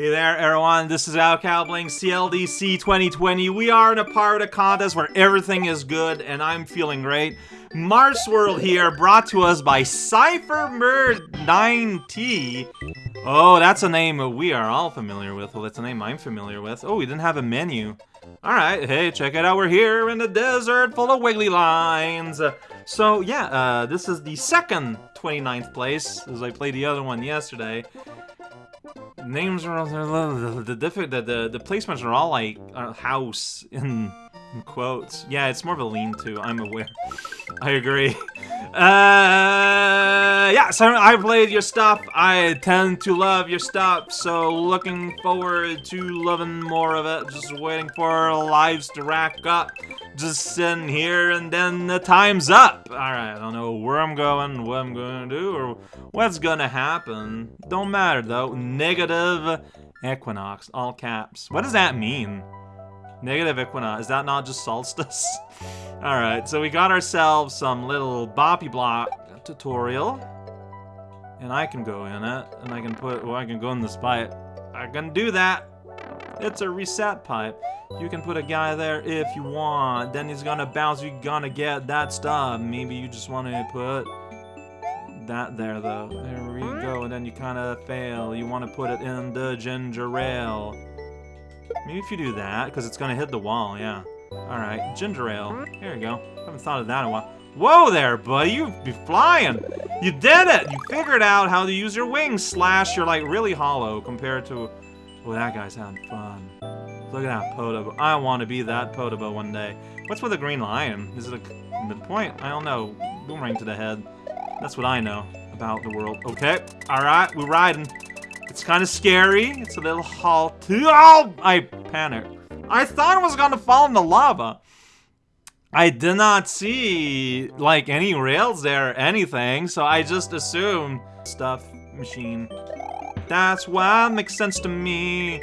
Hey there, everyone. This is Al Cowbling, CLDC 2020. We are in a part of contest where everything is good, and I'm feeling great. Mars World here, brought to us by CypherMerd9T. Oh, that's a name we are all familiar with. Well, it's a name I'm familiar with. Oh, we didn't have a menu. Alright, hey, check it out. We're here in the desert full of wiggly lines. So, yeah, uh, this is the second 29th place, as I played the other one yesterday. Names are all the the, the the the placements are all like house in, in quotes. Yeah, it's more of a lean-to. I'm aware. I agree. Uh, yeah, so I played your stuff. I tend to love your stuff, so looking forward to loving more of it. Just waiting for lives to rack up. Just sitting here, and then the time's up. Alright, I don't know where I'm going, what I'm gonna do, or what's gonna happen. Don't matter, though. Negative equinox, all caps. What does that mean? Negative equinox. Is that not just solstice? Alright, so we got ourselves some little boppy block tutorial. And I can go in it, and I can put, well, I can go in this pipe. I can do that. It's a reset pipe. You can put a guy there if you want. Then he's gonna bounce, you're gonna get that stuff. Maybe you just want to put that there, though. There we go, and then you kind of fail. You want to put it in the ginger ale. Maybe if you do that, because it's to hit the wall, yeah. Alright, ginger ale. Here we go. Haven't thought of that in a while. Whoa there, buddy, you be flying! You did it! You figured out how to use your wings, slash you're like really hollow compared to... Oh, that guy's having fun. Look at that Podoboo. I want to be that Podoboo one day. What's with the green lion? Is it a midpoint? I don't know. Boomerang to the head. That's what I know about the world. Okay, alright, we're riding. It's kind of scary. It's a little halt. Oh! I panicked. I thought I was gonna fall in the lava. I did not see, like, any rails there or anything, so I just assumed stuff machine. That's why it makes sense to me.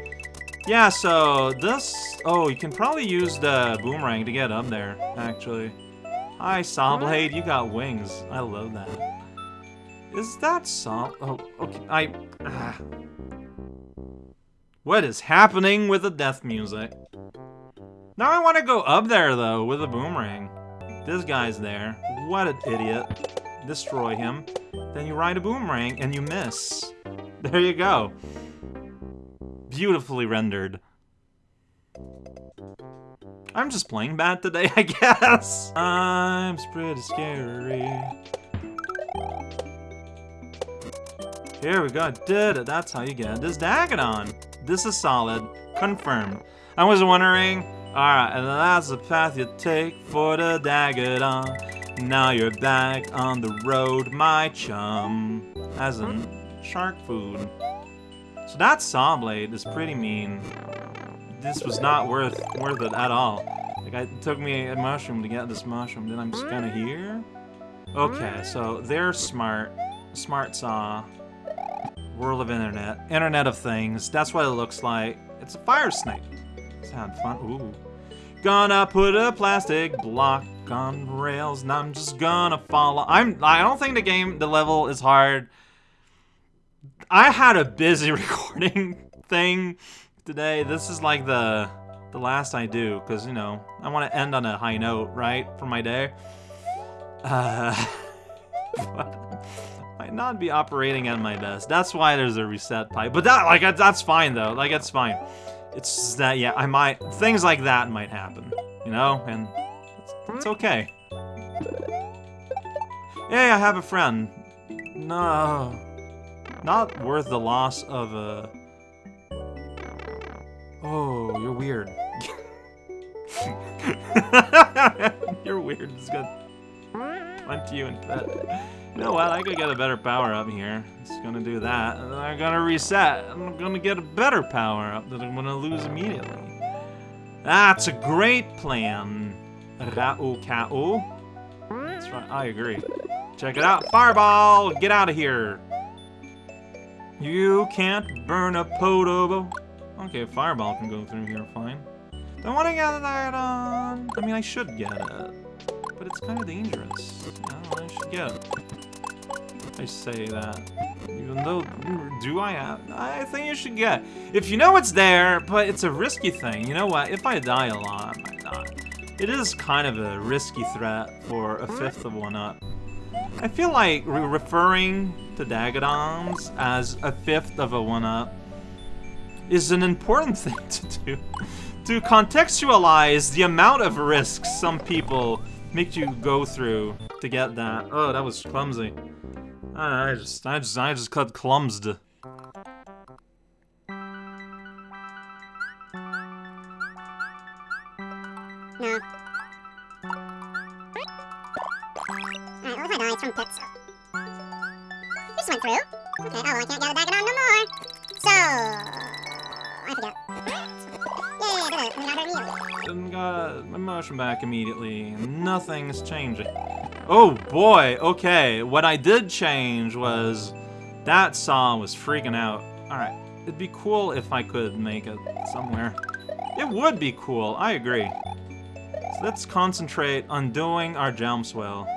Yeah, so this... Oh, you can probably use the boomerang to get up there, actually. Hi, Sawblade, you got wings. I love that. Is that Saw... Oh, okay, I... Ah. What is happening with the death music? Now I want to go up there, though, with a boomerang. This guy's there. What an idiot. Destroy him. Then you ride a boomerang, and you miss. There you go. Beautifully rendered. I'm just playing bad today, I guess. I'm pretty scary. Here we go, did it. That's how you get this Dagadon. This is solid. Confirmed. I was wondering, alright, and that's the path you take for the Dagadon. Now you're back on the road, my chum. As in, shark food. So that saw blade is pretty mean. This was not worth worth it at all. Like, it took me a mushroom to get this mushroom, then I'm just kinda here? Okay, so they're smart. Smart Saw. World of Internet. Internet of Things. That's what it looks like. It's a fire snake. Sound fun. Ooh. Gonna put a plastic block on rails and I'm just gonna follow. I'm I don't think the game the level is hard. I had a busy recording thing today. This is like the the last I do because you know I want to end on a high note, right, for my day. Uh, might not be operating at my best. That's why there's a reset pipe. But that, like, that's fine, though. Like, it's fine. It's that, yeah, I might... Things like that might happen, you know? And it's, it's okay. Hey, I have a friend. No. Not worth the loss of a... Oh, you're weird. you're weird. It's good. Went to you and pet. You know what? I could get a better power up here. It's gonna do that. And then I'm gonna reset. I'm gonna get a better power up that I'm gonna lose immediately. That's a great plan. Ka'u. That's right, I agree. Check it out. Fireball! Get out of here! You can't burn a Podoboo. Okay, Fireball can go through here fine. Don't want to get that on. I mean, I should get it. But it's kind of dangerous. I should get it. I say that. Even though, do I have? I think you should get. If you know it's there, but it's a risky thing. You know what? If I die a lot, I might not. It is kind of a risky threat for a fifth of one up. I feel like re referring to Dagadons as a fifth of a one up is an important thing to do. to contextualize the amount of risks some people make you go through to get that. Oh, that was clumsy. I just, I just, I just cut clumsed. Back immediately. Nothing's changing. Oh boy, okay. What I did change was that saw was freaking out. Alright, it'd be cool if I could make it somewhere. It would be cool, I agree. So let's concentrate on doing our jump swell.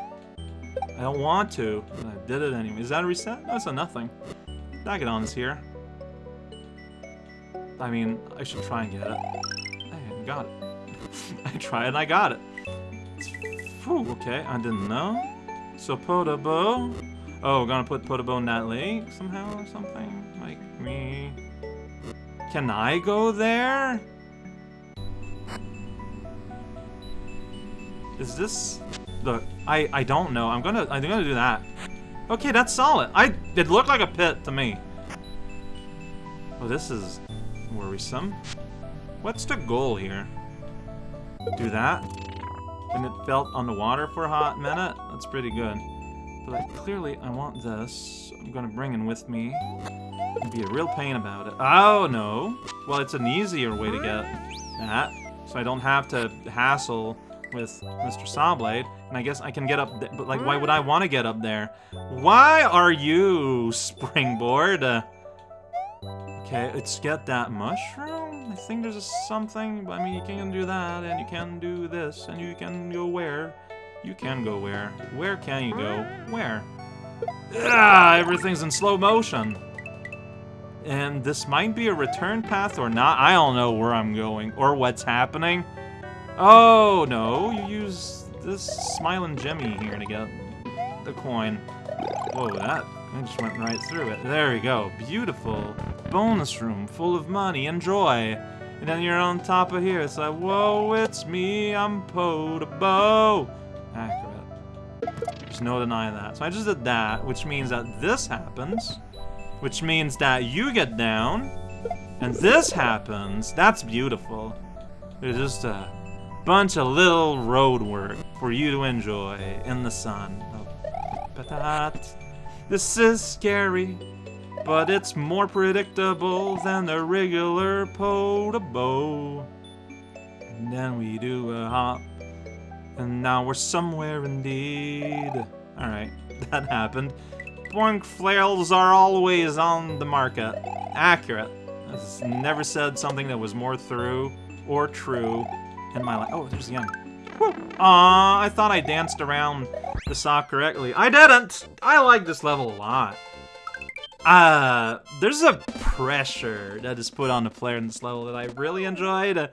I don't want to, but I did it anyway. Is that a reset? No, it's a nothing. Dagadon is here. I mean, I should try and get it. I got it. I tried and I got it. Whew, okay, I didn't know. So Podoboo. Oh, gonna put Podoboo in that lake somehow or something? Like me. Can I go there? Is this the I I don't know. I'm gonna I'm gonna do that. Okay, that's solid. I it looked like a pit to me. Oh, this is worrisome. What's the goal here? Do that? and it felt on the water for a hot minute. That's pretty good. But I, clearly, I want this. I'm gonna bring it with me. And be a real pain about it. Oh, no. Well, it's an easier way to get that. So I don't have to hassle with Mr. Sawblade. And I guess I can get up there. But, like, why would I want to get up there? Why are you, Springboard? Okay, let's get that mushroom. I think there's something, but I mean, you can do that, and you can do this, and you can go where? You can go where? Where can you go? Where? Ah, everything's in slow motion. And this might be a return path or not. I don't know where I'm going or what's happening. Oh, no. You use this smiling Jimmy here to get the coin. Whoa, that I just went right through it. There we go. Beautiful. Bonus room full of money and joy. And then you're on top of here. It's like, whoa, it's me. I'm Podoboo. Accurate. There's no denying that. So I just did that, which means that this happens. Which means that you get down. And this happens. That's beautiful. There's just a bunch of little road work for you to enjoy in the sun. Oh, this is scary, but it's more predictable than the regular Podoboo. And then we do a hop, and now we're somewhere indeed. Alright, that happened. Boink flails are always on the market. Accurate. I've never said something that was more through or true in my life. Oh, there's the young. Aw, I thought I danced around the sock correctly. I didn't! I like this level a lot. Uh, there's a pressure that is put on the player in this level that I really enjoyed.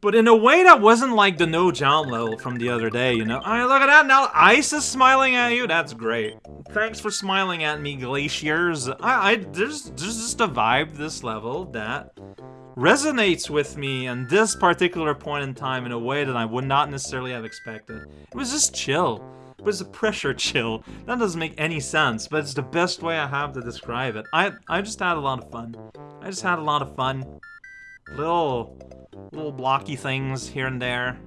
but in a way that wasn't like the no jump level from the other day, you know? I mean, look at that, now Ice is smiling at you, that's great. Thanks for smiling at me, Glaciers. I, I there's, there's just a vibe this level that resonates with me in this particular point in time in a way that I would not necessarily have expected. It was just chill. It was a pressure chill. That doesn't make any sense, but it's the best way I have to describe it. I I just had a lot of fun. I just had a lot of fun. Little little blocky things here and there.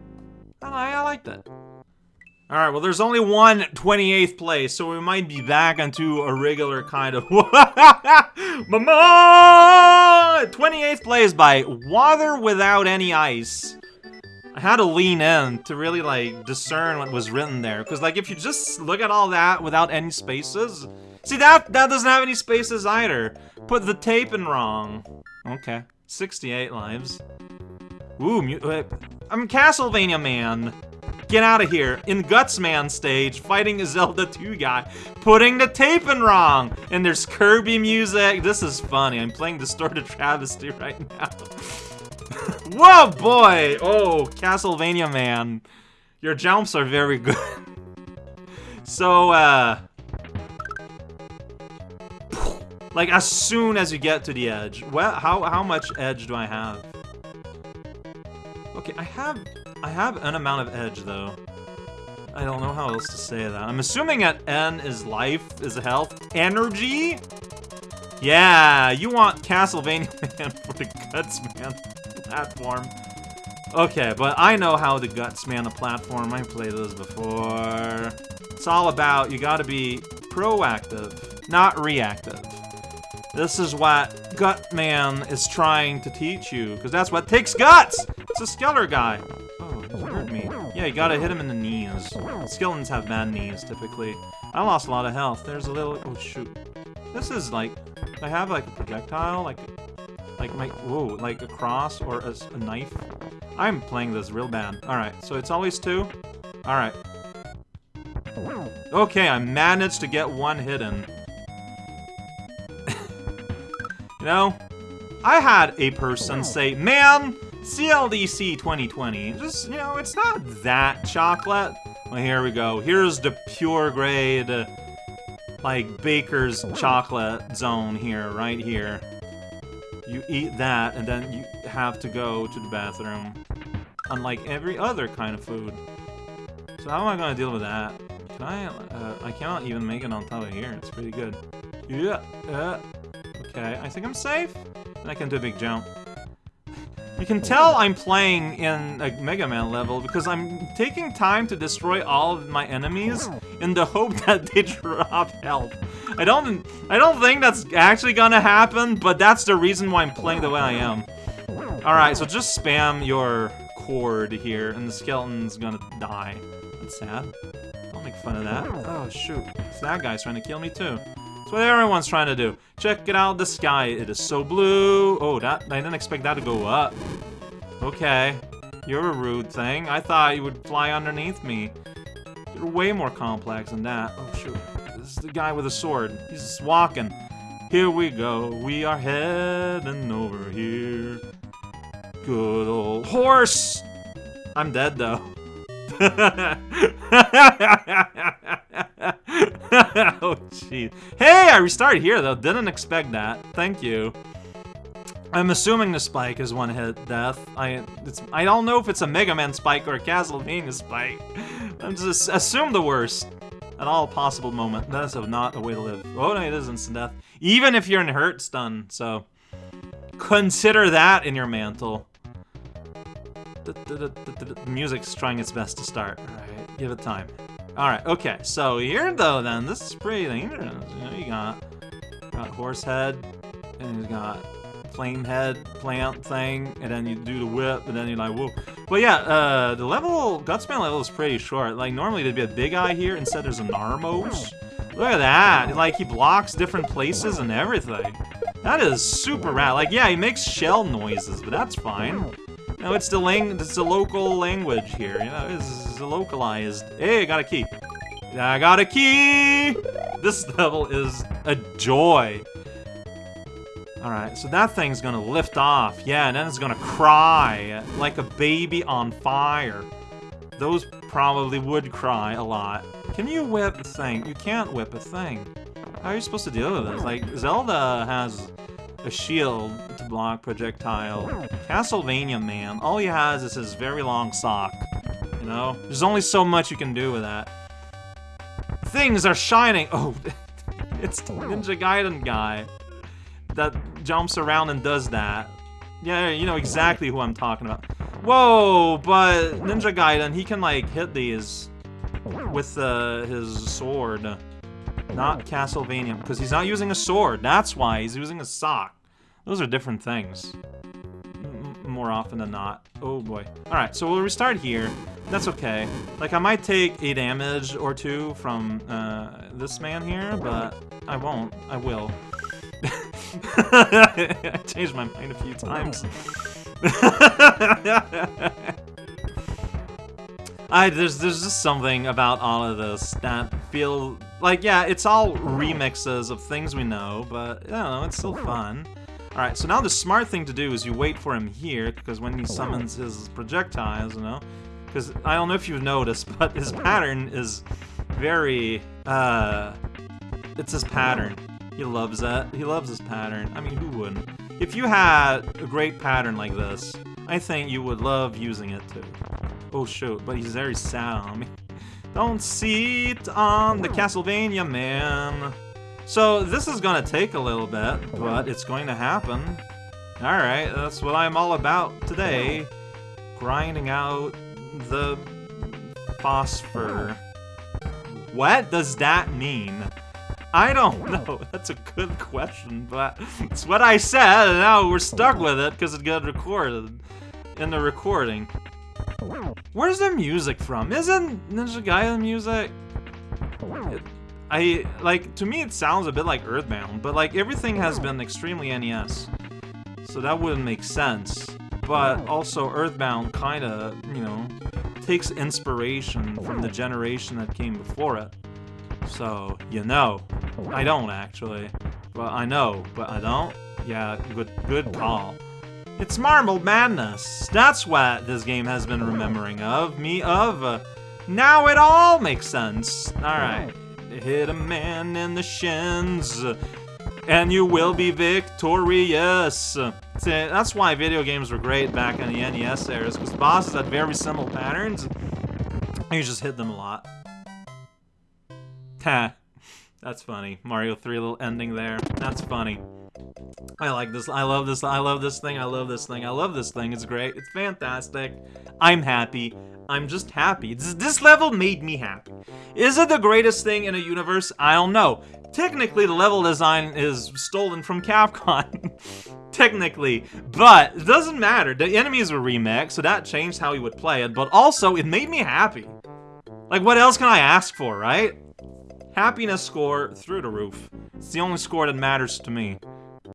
I, I liked it. Alright, well there's only one 28th place, so we might be back into a regular kind of... Mama! 28th place by Water Without Any Ice. I had to lean in to really, like, discern what was written there. Because, like, if you just look at all that without any spaces... See, that, that doesn't have any spaces either. Put the tape in wrong. Okay. 68 lives. Ooh, uh, I'm Castlevania Man. Get out of here. In Gutsman stage, fighting a Zelda 2 guy, putting the tape in wrong. And there's Kirby music. This is funny. I'm playing Distorted Travesty right now. Whoa, boy! Oh, Castlevania man. Your jumps are very good. so, uh... Like, as soon as you get to the edge. Well, how, how much edge do I have? Okay, I have... I have an amount of edge, though. I don't know how else to say that. I'm assuming at N is life, is health, energy? Yeah, you want Castlevania Man for the Guts Man platform. Okay, but I know how the Guts Man the platform. I played those before. It's all about you gotta be proactive, not reactive. This is what Guts Man is trying to teach you, because that's what takes guts! It's a Skeller guy. Oh, he hurt me. Yeah, you gotta hit him in the knees. Skeletons have bad knees, typically. I lost a lot of health. There's a little... Oh, shoot. This is like... I have like a projectile, like... Like my... Whoa, like a cross or a, a knife. I'm playing this real bad. Alright, so it's always two? Alright. Okay, I managed to get one hidden. you know, I had a person say, man, CLDC 2020, just, you know, it's not that chocolate. Well, here we go. Here's the pure grade, uh, like, baker's chocolate zone here, right here. You eat that, and then you have to go to the bathroom. Unlike every other kind of food. So how am I gonna deal with that? Can I, uh, I cannot even make it on top of here. It's pretty good. Yeah, yeah. Okay, I think I'm safe. And I can do a big jump. You can tell I'm playing in a Mega Man level because I'm taking time to destroy all of my enemies in the hope that they drop health. I don't I don't think that's actually gonna happen, but that's the reason why I'm playing the way I am. Alright, so just spam your cord here and the skeleton's gonna die. That's sad. Don't make fun of that. Oh shoot. So that guy's trying to kill me too. That's what everyone's trying to do. Check it out, the sky. It is so blue. Oh, that I didn't expect that to go up. Okay. You're a rude thing. I thought you would fly underneath me. You're way more complex than that. Oh, shoot. This is the guy with a sword. He's just walking. Here we go. We are heading over here. Good old horse! I'm dead, though. oh, jeez. Hey, I restarted here, though. Didn't expect that. Thank you. I'm assuming the spike is one-hit death. I it's I don't know if it's a Mega Man spike or a Castlevania spike. I'm just assume the worst at all possible moment. That is not a way to live. Oh no, it is instant death. Even if you're in hurt stun, so consider that in your mantle. The, music's trying its best to start. Alright, give it time. Alright, okay, so here though then, this is pretty dangerous. You know, you got, got horse head, and you got flame head plant thing, and then you do the whip, and then you're like, whoa. But yeah, uh, the level, Gutsman level is pretty short. Like, normally there'd be a big eye here, instead there's an Armos. Look at that, like, he blocks different places and everything. That is super rad. Like, yeah, he makes shell noises, but that's fine. Know, it's the lang it's the local language here, you know, it's, it's localized. Hey, I got a key. I got a key! This level is a joy. Alright, so that thing's gonna lift off. Yeah, and then it's gonna cry like a baby on fire. Those probably would cry a lot. Can you whip a thing? You can't whip a thing. How are you supposed to deal with this? Like, Zelda has a shield to block projectile. Castlevania, man, all he has is his very long sock. You know? There's only so much you can do with that. Things are shining! Oh, it's the Ninja Gaiden guy that jumps around and does that. Yeah, you know exactly who I'm talking about. Whoa, but Ninja Gaiden, he can like hit these with uh, his sword. Not Castlevania, because he's not using a sword. That's why he's using a sock. Those are different things. M more often than not. Oh boy. Alright, so we'll restart here. That's okay. Like, I might take a damage or two from uh, this man here, but I won't. I will. I changed my mind a few times. I there's there's just something about all of this that feel like yeah, it's all remixes of things we know, but I don't know, it's still fun. Alright, so now the smart thing to do is you wait for him here, because when he summons his projectiles, you know, because I don't know if you've noticed, but his pattern is very, uh, it's his pattern. He loves that. He loves his pattern. I mean, who wouldn't? If you had a great pattern like this, I think you would love using it too. Oh shoot, but he's very sad on me. Don't sit on the Castlevania, man. So this is gonna take a little bit, but it's going to happen. Alright, that's what I'm all about today. Grinding out the phosphor. What does that mean? I don't know. That's a good question, but it's what I said, and now we're stuck with it because it got recorded in the recording. Where's the music from? Isn't Ninja Gaiden music? I, like, to me it sounds a bit like Earthbound, but like everything has been extremely NES. So that wouldn't make sense. But oh. also Earthbound kinda, you know, takes inspiration oh, from the generation that came before it. So, you know. Oh, I don't, actually. but I know, but I don't? Yeah, good, good call. It's Marble Madness. That's what this game has been remembering of me of. Now it all makes sense. Alright. Hit a man in the shins. And you will be victorious. That's why video games were great back in the NES eras, because bosses had very simple patterns. And you just hit them a lot. Ha. That's funny. Mario 3 little ending there. That's funny. I like this. I love this. I love this thing. I love this thing. I love this thing. It's great. It's fantastic. I'm happy. I'm just happy. This, this level made me happy. Is it the greatest thing in a universe? I don't know. Technically, the level design is stolen from Capcom. Technically. But it doesn't matter. The enemies were remixed, so that changed how you would play it. But also, it made me happy. Like, what else can I ask for, right? Happiness score through the roof. It's the only score that matters to me.